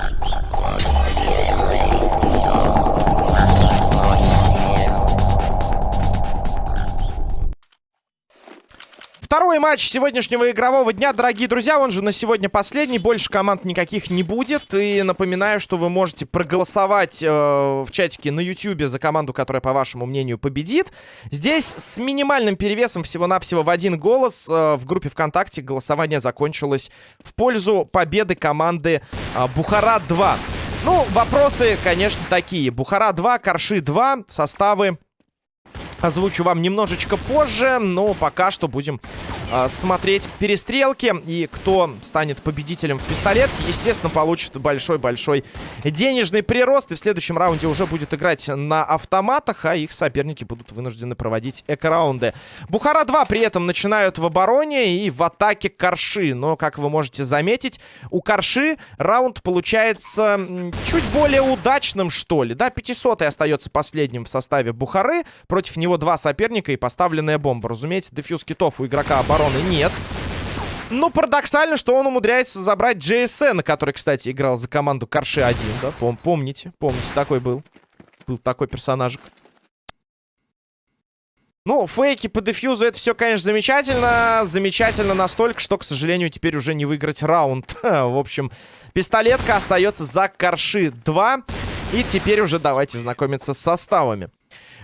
Thank you. Второй матч сегодняшнего игрового дня, дорогие друзья, он же на сегодня последний, больше команд никаких не будет. И напоминаю, что вы можете проголосовать э, в чатике на YouTube за команду, которая, по вашему мнению, победит. Здесь с минимальным перевесом всего-навсего в один голос э, в группе ВКонтакте голосование закончилось в пользу победы команды э, Бухара-2. Ну, вопросы, конечно, такие. Бухара-2, Корши-2, составы озвучу вам немножечко позже, но пока что будем смотреть перестрелки. И кто станет победителем в пистолетке, естественно, получит большой-большой денежный прирост. И в следующем раунде уже будет играть на автоматах, а их соперники будут вынуждены проводить эко-раунды. Бухара-2 при этом начинают в обороне и в атаке Корши. Но, как вы можете заметить, у Корши раунд получается чуть более удачным, что ли. Да, 500 остается последним в составе Бухары. Против него два соперника и поставленная бомба. Разумеется, дефьюз китов у игрока обороны нет. Ну, парадоксально, что он умудряется забрать JSN, который, кстати, играл за команду Карши 1, да? Пом помните, помните, такой был. Был такой персонажик. Ну, фейки по дефьюзу, это все, конечно, замечательно. Замечательно настолько, что, к сожалению, теперь уже не выиграть раунд. В общем, пистолетка остается за Карши 2. И теперь уже давайте знакомиться с составами.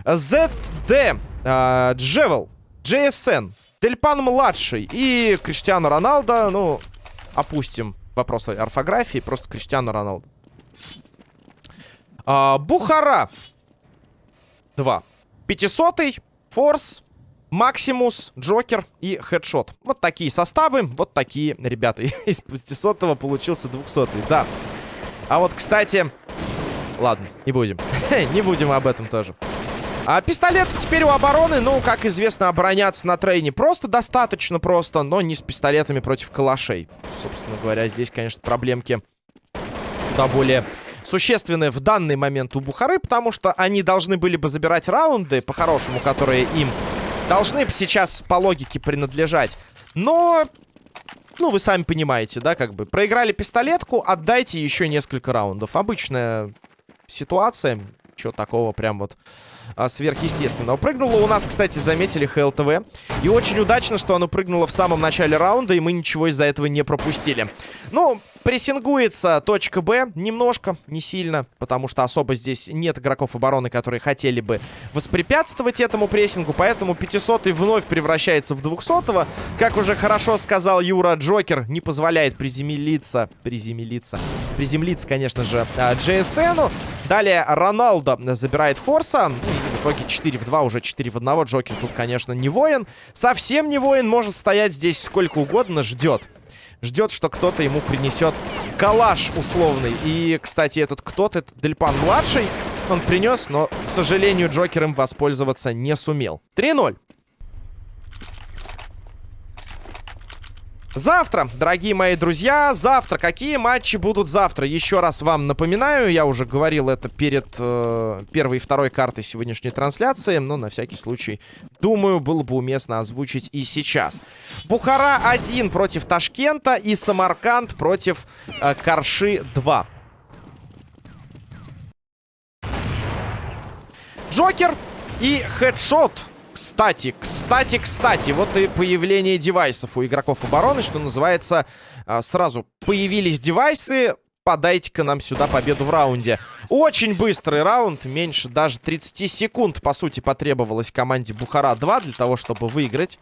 ZD, э, Джевел, JSN, Тельпан-младший и Криштиану Роналдо. Ну, опустим вопросы орфографии, просто Криштиану Роналдо. А, Бухара. 2. 500 Форс, Максимус, Джокер и Хедшот. Вот такие составы, вот такие ребята. Из 500 получился 200 да. А вот, кстати... Ладно, не будем. не будем об этом тоже. А пистолет теперь у обороны, ну, как известно, обороняться на трейне просто достаточно просто, но не с пистолетами против калашей. Собственно говоря, здесь, конечно, проблемки куда более существенные в данный момент у Бухары, потому что они должны были бы забирать раунды, по-хорошему, которые им должны сейчас по логике принадлежать. Но, ну, вы сами понимаете, да, как бы, проиграли пистолетку, отдайте еще несколько раундов. Обычная ситуация, чего такого прям вот а, сверхъестественного. Прыгнуло у нас, кстати, заметили ХЛТВ. И очень удачно, что оно прыгнуло в самом начале раунда, и мы ничего из-за этого не пропустили. Ну, Прессингуется точка Б немножко, не сильно, потому что особо здесь нет игроков обороны, которые хотели бы воспрепятствовать этому прессингу, поэтому 500 вновь превращается в 200 -го. Как уже хорошо сказал Юра, Джокер не позволяет приземлиться, приземлиться, приземлиться, конечно же, JSN. Далее Роналдо забирает Форса, ну, в итоге 4 в 2, уже 4 в 1. Джокер тут, конечно, не воин. Совсем не воин, может стоять здесь сколько угодно, ждет ждет, что кто-то ему принесет калаш условный. И, кстати, этот кто-то, это Дельпан-младший, он принес, но, к сожалению, Джокер им воспользоваться не сумел. 3-0. Завтра, дорогие мои друзья, завтра. Какие матчи будут завтра? Еще раз вам напоминаю, я уже говорил это перед э, первой и второй картой сегодняшней трансляции, но на всякий случай, думаю, было бы уместно озвучить и сейчас. Бухара 1 против Ташкента и Самарканд против э, Карши 2. Джокер и Хедшот кстати, кстати, кстати, вот и появление девайсов у игроков обороны, что называется, а, сразу появились девайсы, подайте-ка нам сюда победу в раунде. Очень быстрый раунд, меньше даже 30 секунд, по сути, потребовалось команде Бухара-2 для того, чтобы выиграть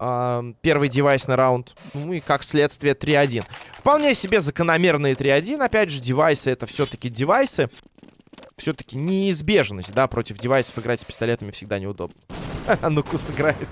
э, первый девайсный раунд. Ну и, как следствие, 3-1. Вполне себе закономерные 3-1. Опять же, девайсы — это все-таки девайсы. Все-таки неизбежность, да, против девайсов играть с пистолетами всегда неудобно. Нукус играет.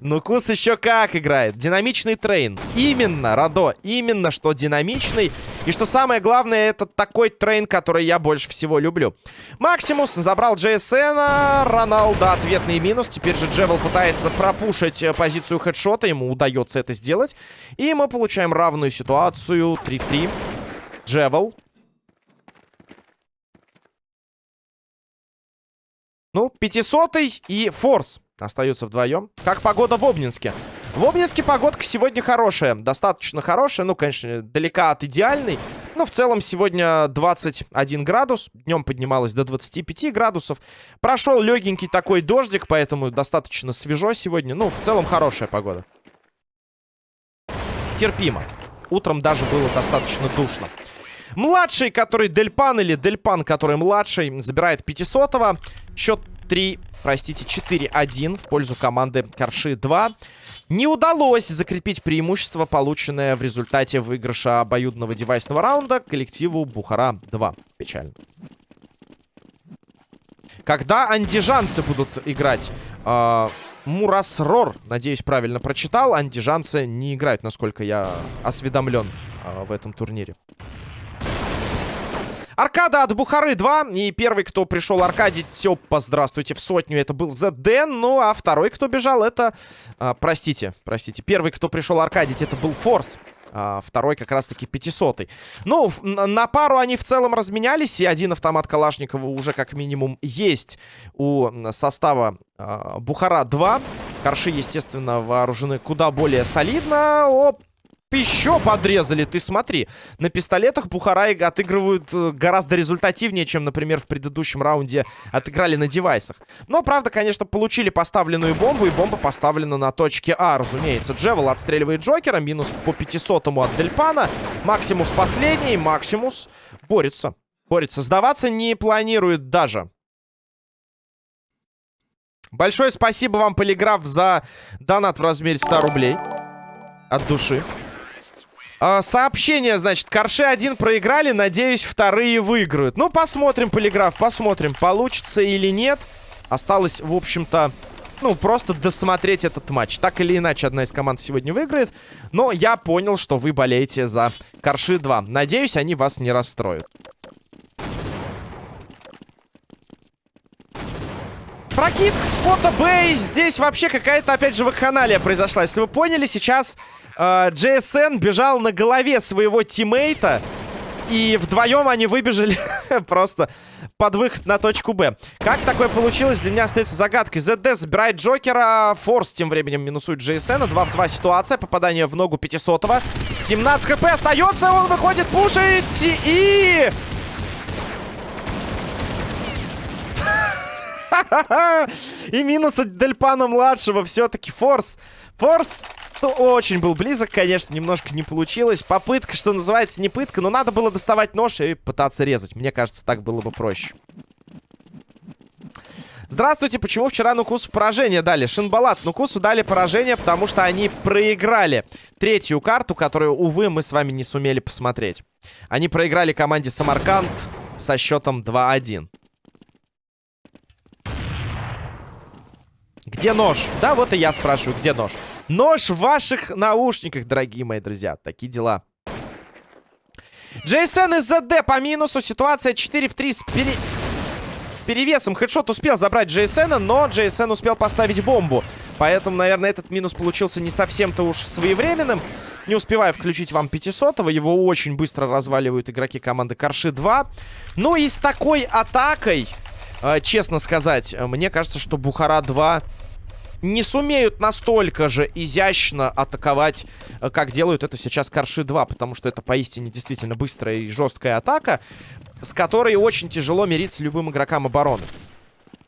Нукус еще как играет. Динамичный Train. Именно, Радо. Именно, что динамичный. И что самое главное, это такой Train, который я больше всего люблю. Максимус забрал JSN. Роналдо ответный минус. Теперь же Джевел пытается пропушить э, позицию хедшота. Ему удается это сделать. И мы получаем равную ситуацию. 3 в 3. Джевел. Ну, 500 и Форс. Остаются вдвоем. Как погода в Обнинске? В Обнинске погодка сегодня хорошая. Достаточно хорошая. Ну, конечно, далека от идеальной. Ну, в целом, сегодня 21 градус. Днем поднималось до 25 градусов. Прошел легенький такой дождик, поэтому достаточно свежо сегодня. Ну, в целом, хорошая погода. Терпимо. Утром даже было достаточно душно. Младший, который Дельпан, или Дельпан, который младший, забирает 500-го. Счет 3, простите, 4-1 в пользу команды Корши 2. Не удалось закрепить преимущество, полученное в результате выигрыша обоюдного девайсного раунда коллективу Бухара-2. Печально. Когда андижанцы будут играть? Э, Мурасрор, надеюсь, правильно прочитал. Андижанцы не играют, насколько я осведомлен э, в этом турнире. Аркада от Бухары 2. И первый, кто пришел, Аркадий Тёпа, здравствуйте, в сотню. Это был ЗД. Ну, а второй, кто бежал, это... А, простите, простите. Первый, кто пришел, Аркадий, это был Форс. А, второй как раз-таки 500 -й. Ну, на пару они в целом разменялись. И один автомат Калашникова уже как минимум есть у состава а, Бухара 2. Корши, естественно, вооружены куда более солидно. Оп, еще подрезали, ты смотри. На пистолетах Бухарай отыгрывают э, гораздо результативнее, чем, например, в предыдущем раунде отыграли на девайсах. Но, правда, конечно, получили поставленную бомбу, и бомба поставлена на точке А, разумеется. Джевел отстреливает Джокера, минус по 500-му от Дельпана. Максимус последний, Максимус борется. Борется. Сдаваться не планирует даже. Большое спасибо вам, Полиграф, за донат в размере 100 рублей. От души. А, сообщение, значит, Корши один проиграли, надеюсь, вторые выиграют. Ну, посмотрим, Полиграф, посмотрим, получится или нет. Осталось, в общем-то, ну, просто досмотреть этот матч. Так или иначе, одна из команд сегодня выиграет. Но я понял, что вы болеете за Корши 2. Надеюсь, они вас не расстроят. Прокидка спота Бэй. Здесь вообще какая-то, опять же, вакханалия произошла. Если вы поняли, сейчас э, JSN бежал на голове своего тиммейта. И вдвоем они выбежали просто под выход на точку Б. Как такое получилось, для меня остается загадкой. ZD забирает Джокера. Форс тем временем минусует JSN. 2 в 2 ситуация. Попадание в ногу 500-го. 17 хп остается. Он выходит, пушить. И... И минус от Дельпана-младшего. Все-таки Форс. Форс ну, очень был близок, конечно, немножко не получилось. Попытка, что называется, не пытка, но надо было доставать нож и пытаться резать. Мне кажется, так было бы проще. Здравствуйте, почему вчера Нукусу поражение дали? Шинбалат, Нукусу дали поражение, потому что они проиграли третью карту, которую, увы, мы с вами не сумели посмотреть. Они проиграли команде Самарканд со счетом 2-1. Где нож? Да, вот и я спрашиваю, где нож? Нож в ваших наушниках, дорогие мои друзья. Такие дела. Джейсон из ЗД по минусу. Ситуация 4 в 3 с, пере... с перевесом. Хедшот успел забрать Джейсена, но Джейсен успел поставить бомбу. Поэтому, наверное, этот минус получился не совсем-то уж своевременным. Не успеваю включить вам 500-го. Его очень быстро разваливают игроки команды Корши 2. Ну и с такой атакой, э, честно сказать, мне кажется, что Бухара 2 не сумеют настолько же изящно атаковать, э, как делают это сейчас Карши 2, потому что это поистине действительно быстрая и жесткая атака, с которой очень тяжело мириться любым игрокам обороны.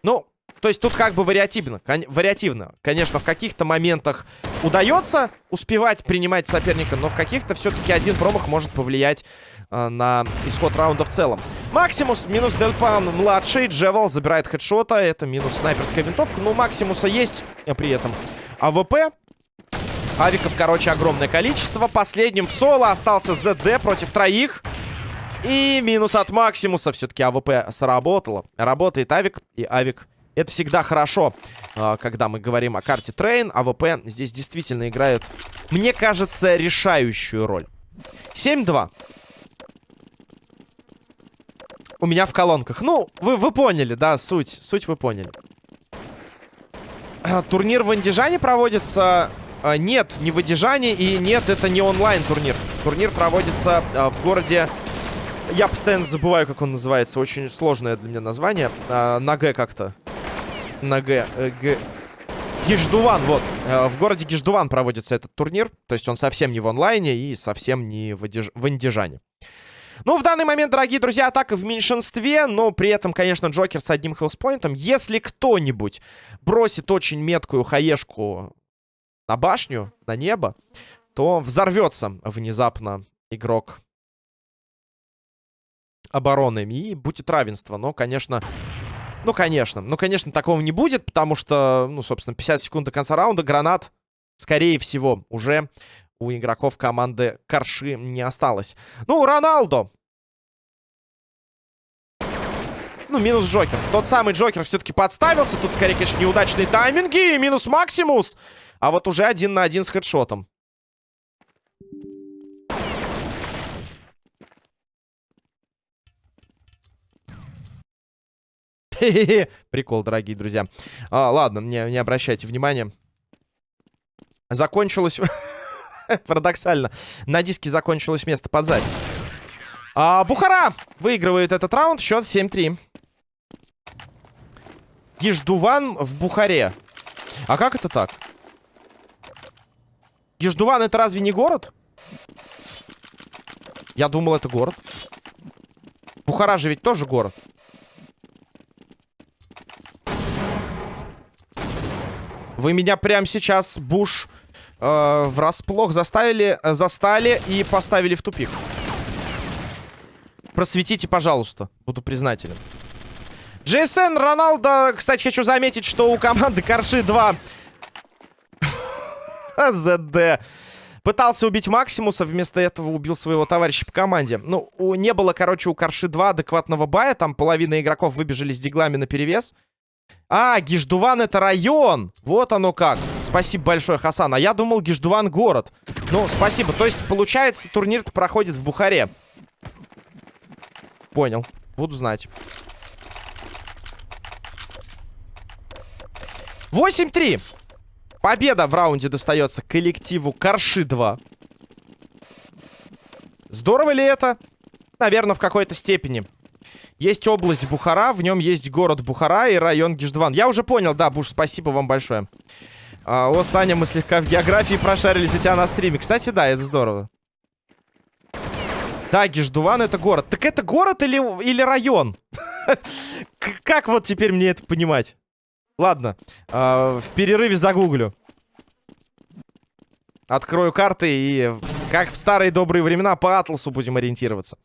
Ну, то есть тут как бы вариативно, кон вариативно. Конечно, в каких-то моментах удается успевать принимать соперника, но в каких-то все-таки один промах может повлиять э, на исход раунда в целом. Максимус минус Дельпан младший. Джевел забирает хедшота. Это минус снайперская винтовка. Но у Максимуса есть при этом АВП. Авиков, короче, огромное количество. Последним в соло остался ЗД против троих. И минус от Максимуса. Все-таки АВП сработало. Работает Авик. И Авик это всегда хорошо, а, когда мы говорим о карте Train. АВП здесь действительно играет, мне кажется, решающую роль. 7-2 у меня в колонках. Ну, вы, вы поняли, да, суть. Суть вы поняли. Турнир в Андижане проводится... А, нет, не в Андижане. И нет, это не онлайн турнир. Проводится а, в городе... Я постоянно забываю, как он называется. Очень сложное для меня название. А, на Г как-то. На Г. Э, Г... Гиждуван, вот. Э, в городе Гиждуван проводится этот турнир. То есть он совсем не в онлайне и совсем не в, Адиж... в Андижане. Ну, в данный момент, дорогие друзья, атака в меньшинстве, но при этом, конечно, Джокер с одним хелспоинтом. Если кто-нибудь бросит очень меткую хаешку на башню, на небо, то взорвется внезапно игрок обороны. И будет равенство. Но, конечно... Ну, конечно. Ну, конечно, такого не будет, потому что, ну, собственно, 50 секунд до конца раунда. Гранат, скорее всего, уже у игроков команды Карши не осталось. Ну, Роналдо. Ну, минус Джокер. Тот самый Джокер все-таки подставился. Тут, скорее, конечно, неудачные тайминги. И минус Максимус. А вот уже один на один с хедшотом. Прикол, дорогие друзья. А, ладно, не, не обращайте внимания. Закончилось... Парадоксально. На диске закончилось место под запись. А, Бухара выигрывает этот раунд. Счет 7-3. Еждуван в Бухаре. А как это так? Еждуван это разве не город? Я думал, это город. Бухара же ведь тоже город. Вы меня прямо сейчас, Буш, э, врасплох заставили, э, застали и поставили в тупик. Просветите, пожалуйста. Буду признателен. Джейсон Роналдо, кстати, хочу заметить, что у команды Карши 2 ЗД пытался убить Максимуса, вместо этого убил своего товарища по команде. Ну, у, не было, короче, у Карши 2 адекватного бая, там половина игроков выбежали с диглами на перевес. А, Гиждуван это район. Вот оно как. Спасибо большое, Хасан. А я думал, Гиждуван город. Ну, спасибо. То есть, получается, турнир проходит в Бухаре. Понял. Буду знать. 8-3. Победа в раунде достается коллективу Карши-2. Здорово ли это? Наверное, в какой-то степени. Есть область Бухара, в нем есть город Бухара и район Гиждван. Я уже понял, да, Буш, спасибо вам большое. А, о, Саня, мы слегка в географии прошарились у тебя на стриме. Кстати, да, это здорово. Да, Гиждуван это город. Так это город или, или район? Как вот теперь мне это понимать? Ладно, в перерыве загуглю. Открою карты и, как в старые добрые времена, по атласу будем ориентироваться.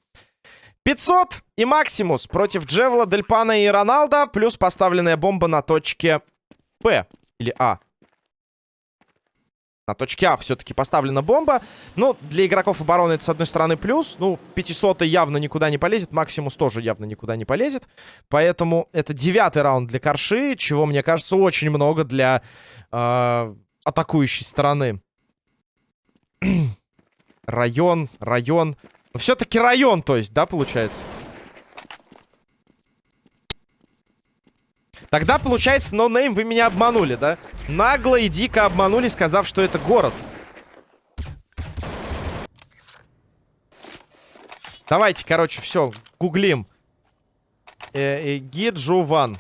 500 и Максимус против Джевела, Дельпана и Роналда. Плюс поставленная бомба на точке П. Или А. На точке А все-таки поставлена бомба. Ну, для игроков обороны это, с одной стороны, плюс. Ну, 500 явно никуда не полезет. Максимус тоже явно никуда не полезет. Поэтому это девятый раунд для Корши, чего, мне кажется, очень много для э, атакующей стороны. район, район. Все-таки район, то есть, да, получается? Тогда, получается, no name вы меня обманули, да? Нагло и дико обманули, сказав, что это город. Давайте, короче, все, гуглим. Э -э Гиджуван.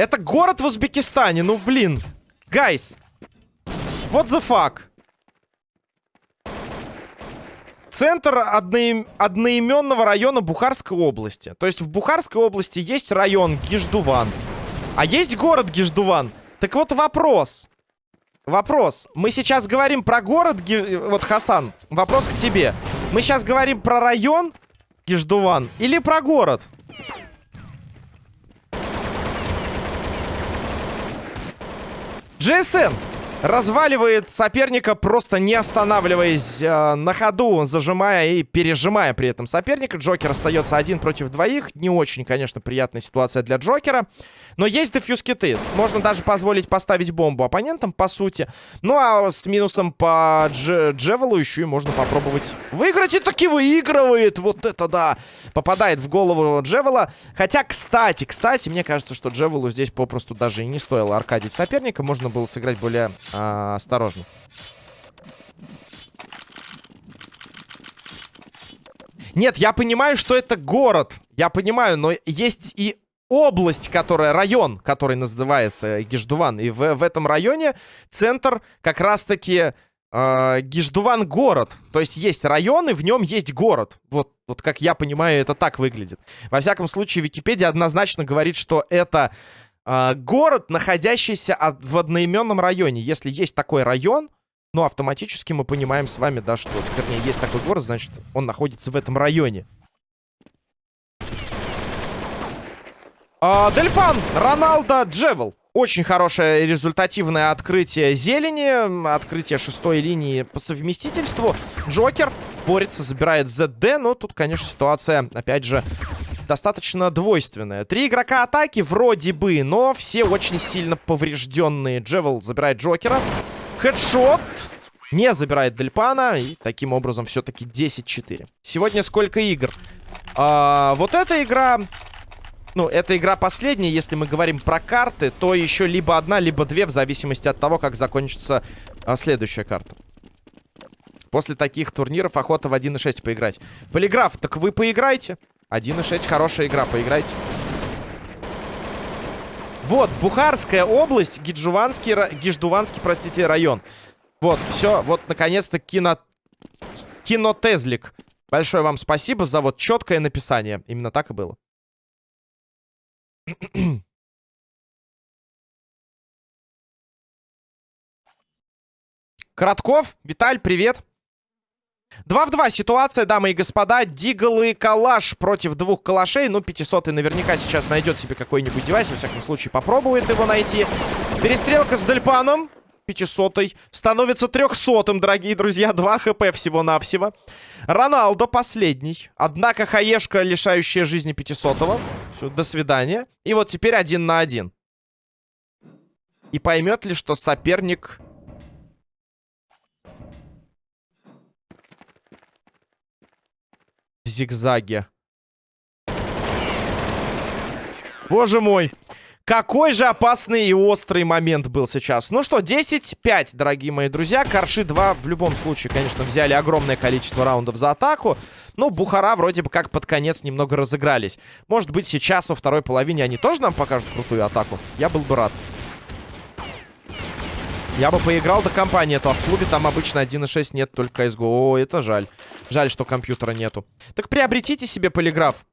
Это город в Узбекистане, ну блин. Гайс. What the fuck? Центр одноим... одноименного района Бухарской области. То есть в Бухарской области есть район Гиждуван. А есть город Гиждуван. Так вот вопрос. Вопрос. Мы сейчас говорим про город... Ги... Вот, Хасан, вопрос к тебе. Мы сейчас говорим про район Гиждуван или про город? GSN разваливает соперника, просто не останавливаясь э, на ходу, зажимая и пережимая при этом соперника. Джокер остается один против двоих. Не очень, конечно, приятная ситуация для Джокера. Но есть дефьюз киты. Можно даже позволить поставить бомбу оппонентам, по сути. Ну, а с минусом по дж Джевелу еще и можно попробовать выиграть. И таки выигрывает. Вот это да. Попадает в голову Джевела. Хотя, кстати, кстати, мне кажется, что Джевелу здесь попросту даже и не стоило аркадить соперника. Можно было сыграть более а, осторожно. Нет, я понимаю, что это город. Я понимаю, но есть и область, которая, район, который называется Гиждуван. И в, в этом районе центр как раз-таки э, Гиждуван город. То есть есть район, и в нем есть город. Вот, вот как я понимаю, это так выглядит. Во всяком случае, Википедия однозначно говорит, что это город, находящийся в одноименном районе. Если есть такой район, ну, автоматически мы понимаем с вами, да, что, вернее, есть такой город, значит, он находится в этом районе. А, Дельпан, Роналдо, Джевел. Очень хорошее результативное открытие зелени. Открытие шестой линии по совместительству. Джокер борется, забирает ЗД. Но тут, конечно, ситуация, опять же, достаточно двойственная. Три игрока атаки вроде бы, но все очень сильно поврежденные. Джевел забирает Джокера. Хедшот. Не забирает Дельпана. И таким образом все-таки 10-4. Сегодня сколько игр? А, вот эта игра ну, эта игра последняя, если мы говорим про карты, то еще либо одна, либо две, в зависимости от того, как закончится а, следующая карта. После таких турниров охота в 1.6 поиграть. Полиграф, так вы поиграйте. 1.6 хорошая игра, поиграйте. Вот, Бухарская область, Гиджуванский, Гиждуванский, простите, район. Вот, все, вот, наконец-то кино... Кинотезлик. Большое вам спасибо за вот четкое написание. Именно так и было. Коротков, Виталь, привет. 2 в 2 ситуация, дамы и господа. Дигл и Калаш против двух калашей. Ну, 500 наверняка сейчас найдет себе какой-нибудь девайс. Во всяком случае, попробует его найти. Перестрелка с Дельпаном. 500 становится 300 дорогие друзья. 2 хп всего-навсего. Роналдо последний. Однако хаешка, лишающая жизни 500 -го. Все, до свидания. И вот теперь один на один. И поймет ли, что соперник... зигзаге. Боже мой. Какой же опасный и острый момент был сейчас. Ну что, 10-5, дорогие мои друзья. Корши 2 в любом случае, конечно, взяли огромное количество раундов за атаку. Ну, Бухара вроде бы как под конец немного разыгрались. Может быть, сейчас во второй половине они тоже нам покажут крутую атаку? Я был бы рад. Я бы поиграл до компании, а то в клубе там обычно 1.6 нет, только CSGO. О, это жаль. Жаль, что компьютера нету. Так приобретите себе полиграф.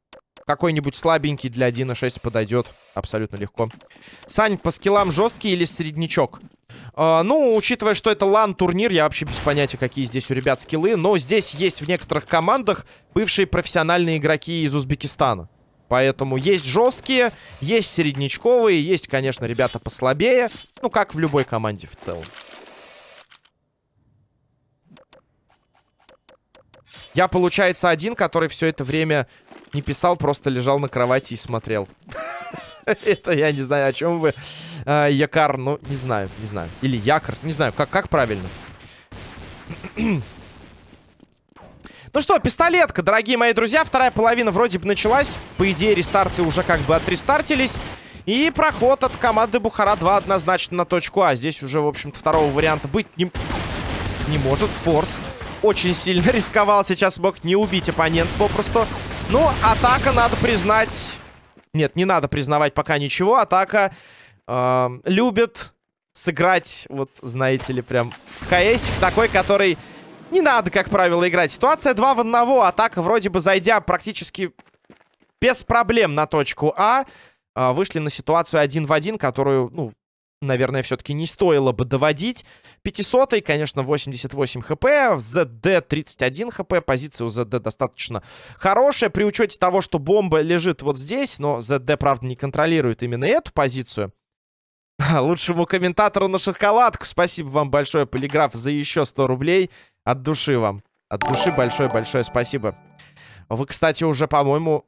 Какой-нибудь слабенький для 1.6 подойдет абсолютно легко. Сань, по скиллам жесткий или среднячок? Uh, ну, учитывая, что это лан-турнир, я вообще без понятия, какие здесь у ребят скиллы. Но здесь есть в некоторых командах бывшие профессиональные игроки из Узбекистана. Поэтому есть жесткие, есть среднячковые, есть, конечно, ребята послабее. Ну, как в любой команде в целом. Я, получается, один, который все это время не писал, просто лежал на кровати и смотрел. Это я не знаю, о чем вы. А, якар, ну, не знаю, не знаю. Или якор, не знаю, как правильно. Ну что, пистолетка, дорогие мои друзья. Вторая половина вроде бы началась. По идее, рестарты уже как бы отрестартились. И проход от команды Бухара-2 однозначно на точку А. Здесь уже, в общем-то, второго варианта быть не, не может. Форс очень сильно рисковал. Сейчас мог не убить оппонент попросту. Ну, атака, надо признать... Нет, не надо признавать пока ничего. Атака э, любит сыграть, вот, знаете ли, прям в КС такой, который не надо, как правило, играть. Ситуация 2 в 1. Атака вроде бы зайдя практически без проблем на точку А, э, вышли на ситуацию 1 в 1, которую, ну, наверное, все-таки не стоило бы доводить. 500 конечно, 88 хп, ЗД 31 хп, позиция у ЗД достаточно хорошая, при учете того, что бомба лежит вот здесь, но ЗД, правда, не контролирует именно эту позицию. Лучшему комментатору на шоколадку. Спасибо вам большое, Полиграф, за еще 100 рублей. От души вам. От души большое-большое спасибо. Вы, кстати, уже, по-моему,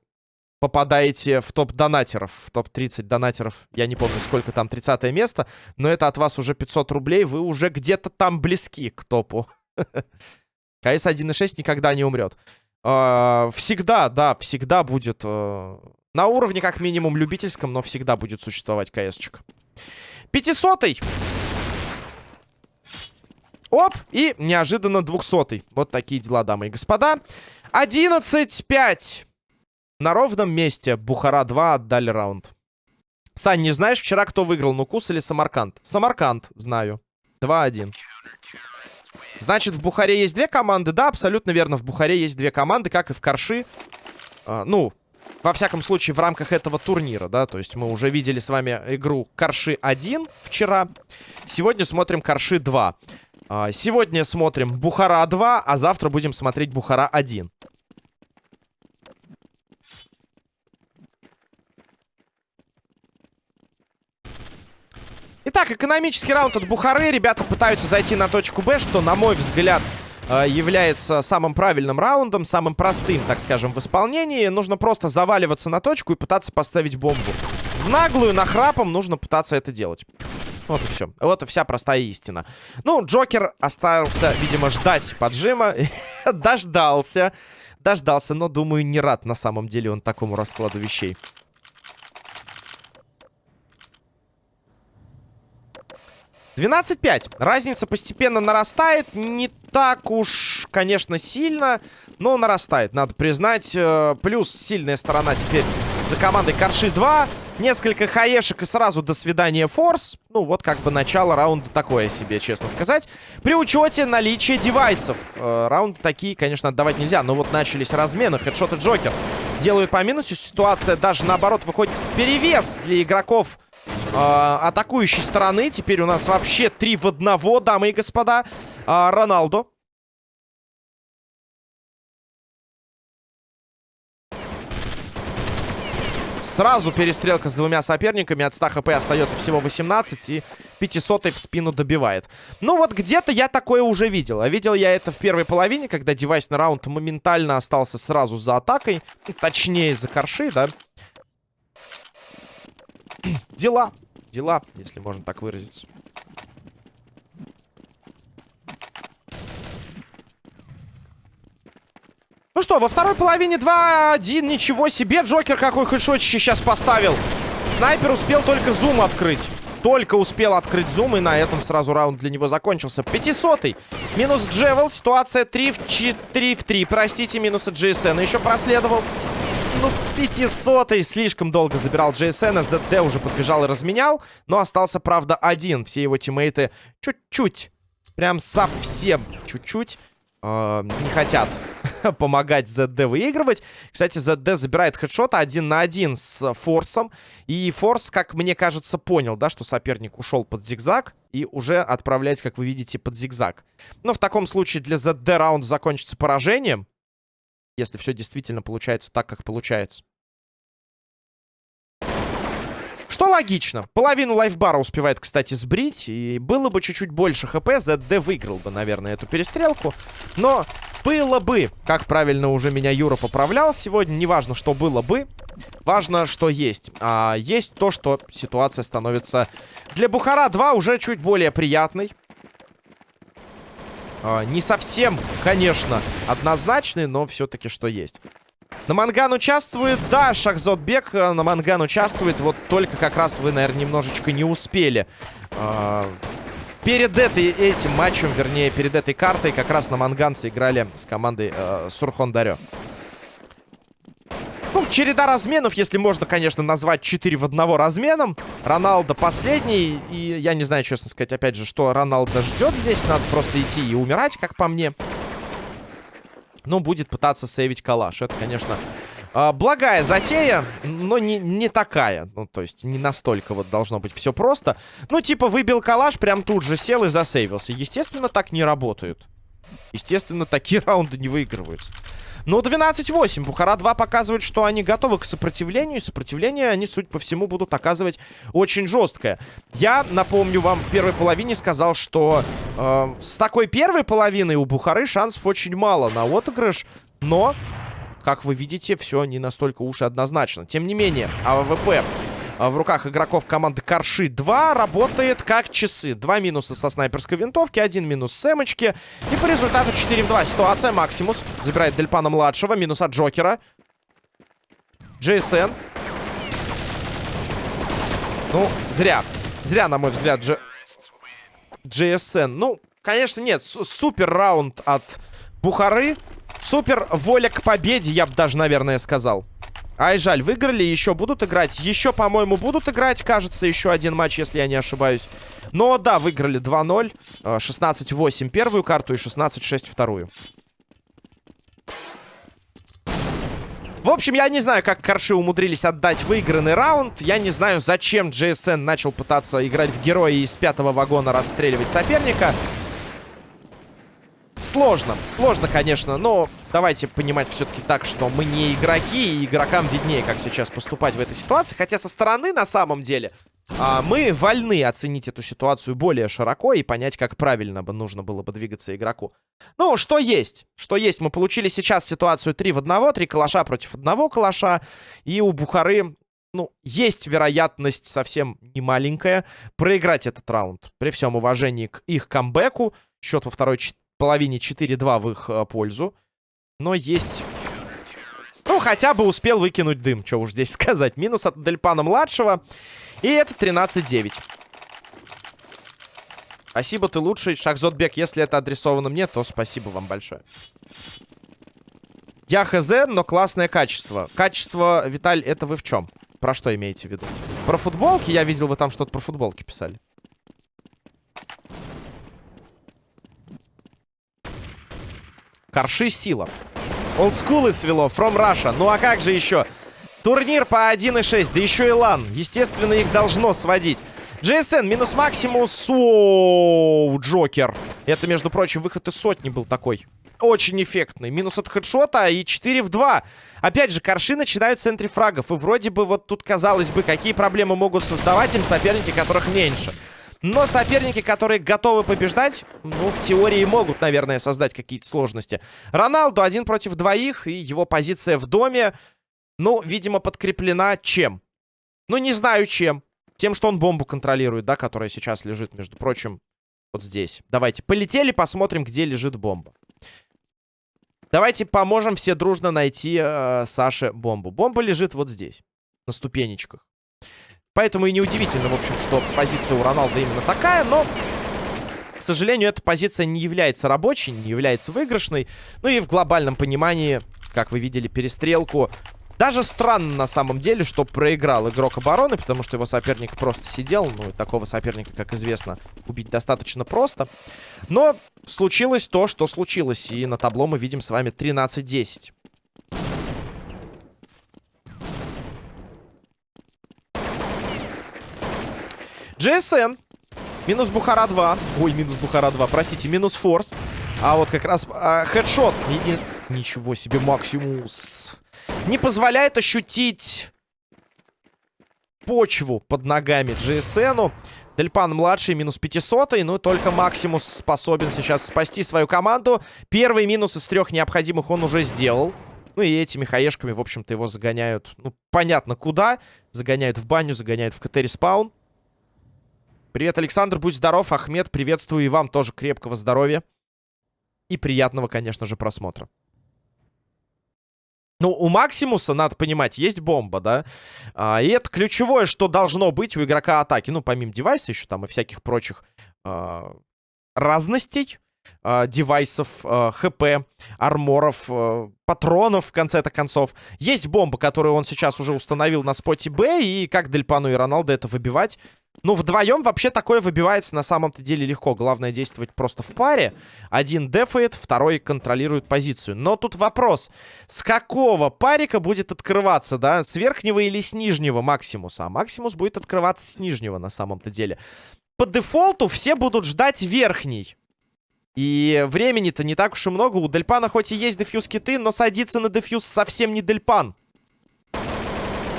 попадаете в топ донатеров, в топ-30 донатеров. Я не помню, сколько там, 30 место. Но это от вас уже 500 рублей. Вы уже где-то там близки к топу. КС 1.6 никогда не умрет. А, всегда, да, всегда будет... Э, на уровне, как минимум, любительском, но всегда будет существовать КСчик. 500 -й. Оп, и неожиданно 200 -й. Вот такие дела, дамы и господа. 11-5. На ровном месте Бухара-2 отдали раунд. Сань, не знаешь, вчера кто выиграл, Нукус или Самарканд? Самарканд, знаю. 2-1. Значит, в Бухаре есть две команды? Да, абсолютно верно. В Бухаре есть две команды, как и в Карши. А, ну, во всяком случае, в рамках этого турнира, да. То есть мы уже видели с вами игру Карши 1 вчера. Сегодня смотрим Карши 2. А, сегодня смотрим Бухара 2, а завтра будем смотреть Бухара 1. Итак, экономический раунд от Бухары. Ребята пытаются зайти на точку Б, что, на мой взгляд, э, является самым правильным раундом, самым простым, так скажем, в исполнении. Нужно просто заваливаться на точку и пытаться поставить бомбу. В наглую, нахрапом нужно пытаться это делать. Вот и все. Вот и вся простая истина. Ну, Джокер остался, видимо, ждать поджима. Дождался. Дождался, но, думаю, не рад на самом деле он такому раскладу вещей. 12-5. Разница постепенно нарастает. Не так уж, конечно, сильно, но нарастает, надо признать. Э, плюс сильная сторона теперь за командой Карши 2. Несколько хаешек и сразу до свидания форс. Ну, вот как бы начало раунда такое себе, честно сказать. При учете наличия девайсов. Э, раунды такие, конечно, отдавать нельзя. Но вот начались размены. Хедшот и Джокер делают по минусу. Ситуация даже наоборот выходит в перевес для игроков э, атакующей стороны. Теперь у нас вообще три в одного, дамы и господа. Э, Роналдо. Сразу перестрелка с двумя соперниками. От 100 хп остается всего 18. И 500 в спину добивает. Ну вот где-то я такое уже видел. А видел я это в первой половине, когда девайсный раунд моментально остался сразу за атакой. Точнее, за корши, да. Дела дела, если можно так выразиться. Ну что, во второй половине 2-1, ничего себе, Джокер какой хэдшотище сейчас поставил. Снайпер успел только зум открыть. Только успел открыть зум, и на этом сразу раунд для него закончился. 500-й. Минус Джевел. Ситуация 3 в 4 в 3. Простите, минус от GSN. Еще проследовал. Ну, 500 слишком долго забирал JSN. ZD уже подбежал и разменял. Но остался, правда, один. Все его тиммейты чуть-чуть, прям совсем чуть-чуть э, не хотят помогать ZD выигрывать. Кстати, ZD забирает хедшот один на один с Форсом. И Форс, как мне кажется, понял, да, что соперник ушел под зигзаг. И уже отправляется, как вы видите, под зигзаг. Но в таком случае для ZD раунд закончится поражением если все действительно получается так, как получается. Что логично. Половину лайфбара успевает, кстати, сбрить. И было бы чуть-чуть больше хп, ZD выиграл бы, наверное, эту перестрелку. Но было бы, как правильно уже меня Юра поправлял сегодня, неважно, что было бы. Важно, что есть. А есть то, что ситуация становится для Бухара 2 уже чуть более приятной. А, не совсем, конечно, однозначный, но все-таки что есть. На Манган участвует, да, Шахзотбек э, на Манган участвует. Вот только как раз вы, наверное, немножечко не успели. Э, перед этой, этим матчем, вернее, перед этой картой как раз на Манганце играли с командой э, Сурхон Дарё. Ну, череда разменов, если можно, конечно, назвать 4 в 1 разменом. Роналдо последний. И я не знаю, честно сказать, опять же, что Роналдо ждет здесь. Надо просто идти и умирать, как по мне. Ну, будет пытаться сейвить калаш. Это, конечно, э, благая затея, но не, не такая. Ну, то есть, не настолько вот должно быть все просто. Ну, типа, выбил калаш, прям тут же сел и засейвился. Естественно, так не работают. Естественно, такие раунды не выигрываются. Ну, 12-8. Бухара 2 показывает, что они готовы к сопротивлению. И сопротивление они, судя по всему, будут оказывать очень жесткое. Я, напомню вам, в первой половине сказал, что э, с такой первой половиной у Бухары шансов очень мало на отыгрыш. Но, как вы видите, все не настолько уж и однозначно. Тем не менее, АВП в руках игроков команды Карши 2 работает как часы. Два минуса со снайперской винтовки, один минус с эмочки. И по результату 4 в 2 ситуация. Максимус забирает Дельпана-младшего, минус от Джокера. Джейсен. Ну, зря. Зря, на мой взгляд, Дж... GSN. Ну, конечно, нет. Супер раунд от Бухары. Супер воля к победе, я бы даже, наверное, сказал. Ай, жаль, выиграли, еще будут играть. Еще, по-моему, будут играть, кажется, еще один матч, если я не ошибаюсь. Но да, выиграли 2-0. 16-8 э, первую карту и 16-6 вторую. В общем, я не знаю, как Корши умудрились отдать выигранный раунд. Я не знаю, зачем GSN начал пытаться играть в героя из пятого вагона расстреливать соперника. Сложно, сложно, конечно, но давайте понимать все-таки так, что мы не игроки, и игрокам виднее, как сейчас поступать в этой ситуации. Хотя со стороны, на самом деле, а, мы вольны оценить эту ситуацию более широко и понять, как правильно бы нужно было бы двигаться игроку. Ну, что есть? Что есть? Мы получили сейчас ситуацию 3 в 1, 3 калаша против одного калаша, и у Бухары ну, есть вероятность совсем немаленькая проиграть этот раунд. При всем уважении к их камбэку. Счет во второй половине 4-2 в их э, пользу. Но есть... Ну, хотя бы успел выкинуть дым, что уж здесь сказать. Минус от Дельпана-младшего. И это 13-9. Спасибо, ты лучший. Шахзотбек, если это адресовано мне, то спасибо вам большое. Я хз, но классное качество. Качество, Виталь, это вы в чем? Про что имеете в виду? Про футболки? Я видел, вы там что-то про футболки писали. Корши сила. Олдскулы свело. From Russia. Ну а как же еще? Турнир по 1.6. Да еще и лан. Естественно, их должно сводить. GSN минус Максимус. Оу, Джокер. Это, между прочим, выход из сотни был такой. Очень эффектный. Минус от хедшота и 4 в 2. Опять же, корши начинают в центре фрагов. И вроде бы вот тут, казалось бы, какие проблемы могут создавать им соперники, которых меньше. Но соперники, которые готовы побеждать, ну, в теории могут, наверное, создать какие-то сложности. Роналду один против двоих, и его позиция в доме, ну, видимо, подкреплена чем? Ну, не знаю чем. Тем, что он бомбу контролирует, да, которая сейчас лежит, между прочим, вот здесь. Давайте, полетели, посмотрим, где лежит бомба. Давайте поможем все дружно найти э, Саше бомбу. Бомба лежит вот здесь, на ступенечках. Поэтому и неудивительно, в общем, что позиция у Роналда именно такая, но... К сожалению, эта позиция не является рабочей, не является выигрышной. Ну и в глобальном понимании, как вы видели, перестрелку. Даже странно на самом деле, что проиграл игрок обороны, потому что его соперник просто сидел. Ну, такого соперника, как известно, убить достаточно просто. Но случилось то, что случилось. И на табло мы видим с вами 13-10. GSN. Минус Бухара 2. Ой, минус Бухара 2, простите, минус Форс. А вот как раз а, хедшот. Еди... Ничего себе, Максимус. Не позволяет ощутить почву под ногами GSN. Дельпан младший, минус 500. Ну, только Максимус способен сейчас спасти свою команду. Первый минус из трех необходимых он уже сделал. Ну и этими хаешками, в общем-то, его загоняют, ну, понятно куда. Загоняют в баню, загоняют в КТ-респаун. Привет, Александр, будь здоров. Ахмед, приветствую и вам тоже крепкого здоровья. И приятного, конечно же, просмотра. Ну, у Максимуса, надо понимать, есть бомба, да? А, и это ключевое, что должно быть у игрока атаки. Ну, помимо девайса еще там и всяких прочих а, разностей. А, девайсов, а, хп, арморов, а, патронов, в конце-то концов. Есть бомба, которую он сейчас уже установил на споте Б, и как Дельпану и Роналдо это выбивать, ну, вдвоем вообще такое выбивается на самом-то деле легко. Главное действовать просто в паре. Один дефает, второй контролирует позицию. Но тут вопрос, с какого парика будет открываться, да? С верхнего или с нижнего Максимуса? А Максимус будет открываться с нижнего на самом-то деле. По дефолту все будут ждать верхний. И времени-то не так уж и много. У Дельпана хоть и есть дефьюз киты, но садится на дефьюз совсем не Дельпан.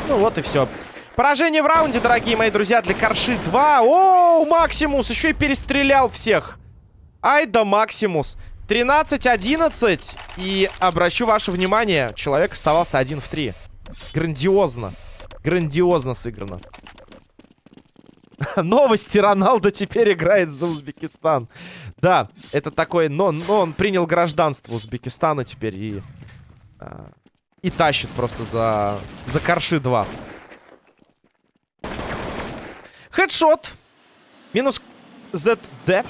Ну вот и все. Поражение в раунде, дорогие мои друзья, для Корши 2. О, Максимус еще и перестрелял всех. Ай да Максимус. 13-11. И обращу ваше внимание, человек оставался один в 3. Грандиозно. Грандиозно сыграно. Новости. Роналдо теперь играет за Узбекистан. Да, это такой... Но, но он принял гражданство Узбекистана теперь и... А, и тащит просто за, за Корши 2. Хедшот. Минус ZD.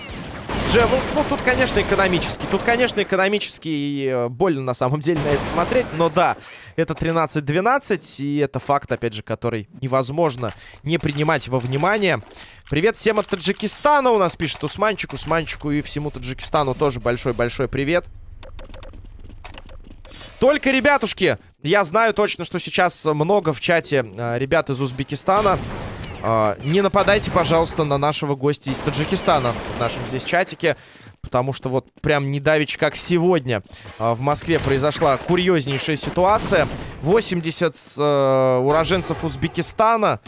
Джевел. Ну, тут, конечно, экономически. Тут, конечно, экономически и э, больно, на самом деле, на это смотреть. Но да, это 13-12. И это факт, опять же, который невозможно не принимать во внимание. Привет всем от Таджикистана у нас пишет Усманчик. Усманчику и всему Таджикистану тоже большой-большой привет. Только, ребятушки, я знаю точно, что сейчас много в чате э, ребят из Узбекистана. Uh, не нападайте, пожалуйста, на нашего гостя из Таджикистана в нашем здесь чатике. Потому что вот прям недавич, как сегодня uh, в Москве произошла курьезнейшая ситуация. 80 uh, уроженцев Узбекистана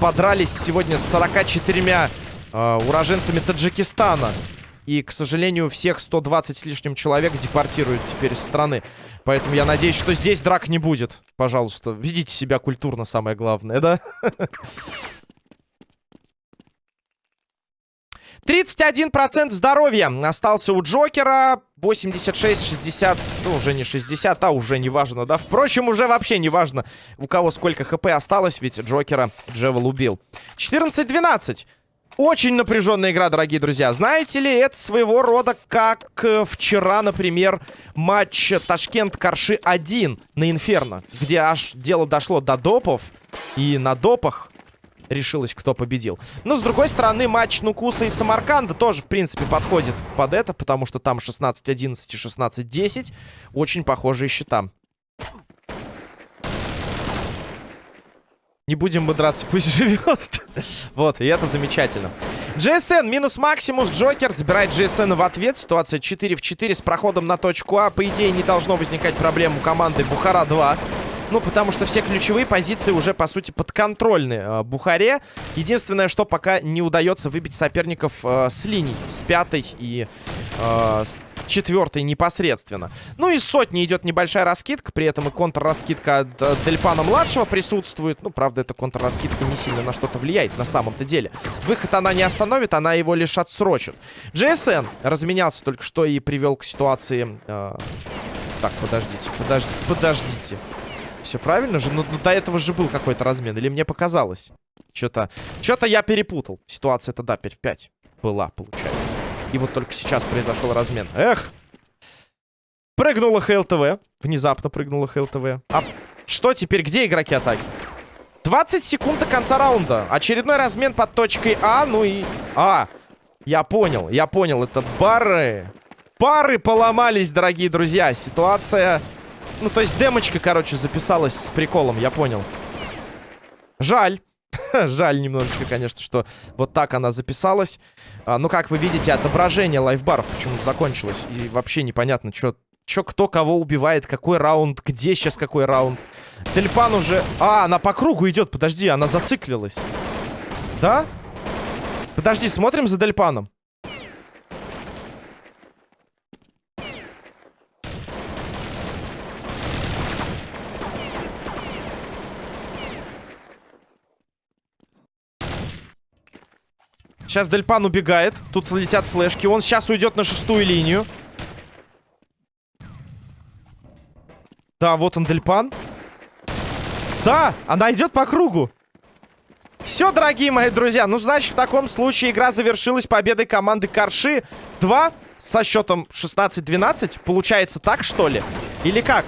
подрались сегодня с 44 уроженцами Таджикистана. И, к сожалению, всех 120 с лишним человек депортируют теперь из страны. Поэтому я надеюсь, что здесь драк не будет. Пожалуйста, ведите себя культурно, самое главное, да? 31% здоровья остался у Джокера. 86-60, ну, уже не 60, а уже не важно, да? Впрочем, уже вообще не важно, у кого сколько хп осталось, ведь Джокера Джевел убил. 14-12. Очень напряженная игра, дорогие друзья. Знаете ли, это своего рода как э, вчера, например, матч Ташкент-Карши-1 на Инферно, где аж дело дошло до допов, и на допах решилось, кто победил. Но, с другой стороны, матч Нукуса и Самарканда тоже, в принципе, подходит под это, потому что там 16-11 и 16-10. Очень похожие счета. Не будем мы драться, пусть живет. вот, и это замечательно. GSN минус Максимус. Джокер забирает GSN в ответ. Ситуация 4 в 4 с проходом на точку А. По идее, не должно возникать проблем у команды Бухара-2. Ну, потому что все ключевые позиции уже, по сути, подконтрольны э, Бухаре. Единственное, что пока не удается выбить соперников э, с линий. С пятой и э, с четвертой непосредственно. Ну и сотни идет небольшая раскидка. При этом и контрраскидка от э, Дельпана-младшего присутствует. Ну, правда, эта контрраскидка не сильно на что-то влияет на самом-то деле. Выход она не остановит, она его лишь отсрочит. GSN разменялся только что и привел к ситуации... Э... Так, подождите, подождите, подождите. Все правильно же? Ну, ну до этого же был какой-то размен. Или мне показалось? Что-то... Что-то я перепутал. Ситуация-то, да, 5 в 5 была, получается. И вот только сейчас произошел размен. Эх! Прыгнула ХЛТВ. Внезапно прыгнула ХЛТВ. А что теперь? Где игроки атаки? 20 секунд до конца раунда. Очередной размен под точкой А. Ну и... А, я понял, я понял. Это бары. Пары поломались, дорогие друзья. Ситуация ну, то есть демочка, короче, записалась с приколом, я понял. Жаль. Жаль немножечко, конечно, что вот так она записалась. А, ну, как вы видите, отображение лайфбаров почему-то закончилось. И вообще непонятно, что Чё, кто кого убивает, какой раунд, где сейчас какой раунд. Тельпан уже... А, она по кругу идет, подожди, она зациклилась. Да? Подожди, смотрим за Дельпаном. Сейчас Дельпан убегает. Тут летят флешки. Он сейчас уйдет на шестую линию. Да, вот он, Дельпан. Да, она идет по кругу. Все, дорогие мои друзья. Ну, значит, в таком случае игра завершилась победой команды Карши 2 со счетом 16-12. Получается так, что ли? Или как?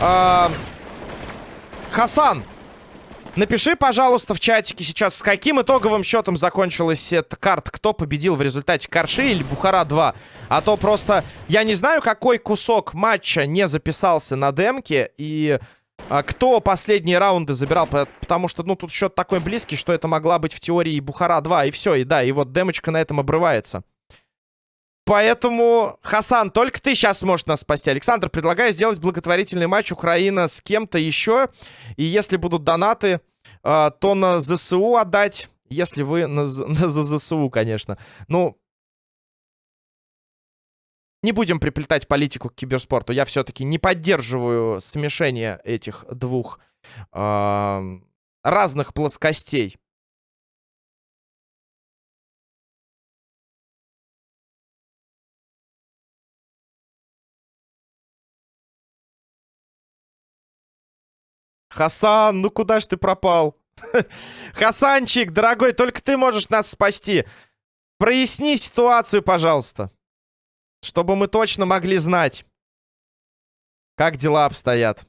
А Хасан, Напиши, пожалуйста, в чатике сейчас, с каким итоговым счетом закончилась эта карта. Кто победил в результате Карши или Бухара-2. А то просто я не знаю, какой кусок матча не записался на демке. И а, кто последние раунды забирал. Потому что, ну, тут счет такой близкий, что это могла быть в теории Бухара-2. И все, и да, и вот демочка на этом обрывается. Поэтому, Хасан, только ты сейчас сможешь нас спасти. Александр, предлагаю сделать благотворительный матч Украина с кем-то еще. И если будут донаты, э, то на ЗСУ отдать. Если вы на, на ЗСУ, конечно. Ну, не будем приплетать политику к киберспорту. Я все-таки не поддерживаю смешение этих двух э, разных плоскостей. Хасан, ну куда ж ты пропал? Хасанчик, дорогой, только ты можешь нас спасти. Проясни ситуацию, пожалуйста. Чтобы мы точно могли знать, как дела обстоят.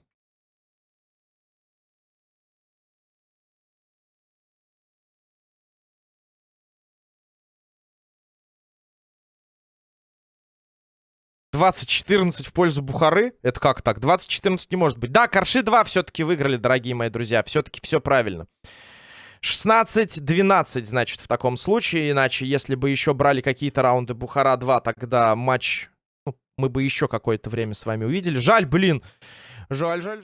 Двадцать четырнадцать в пользу Бухары. Это как так? Двадцать четырнадцать не может быть. Да, Корши 2 все-таки выиграли, дорогие мои друзья. Все-таки все правильно. 16-12, значит, в таком случае. Иначе, если бы еще брали какие-то раунды Бухара 2, тогда матч... Ну, мы бы еще какое-то время с вами увидели. Жаль, блин. Жаль, жаль.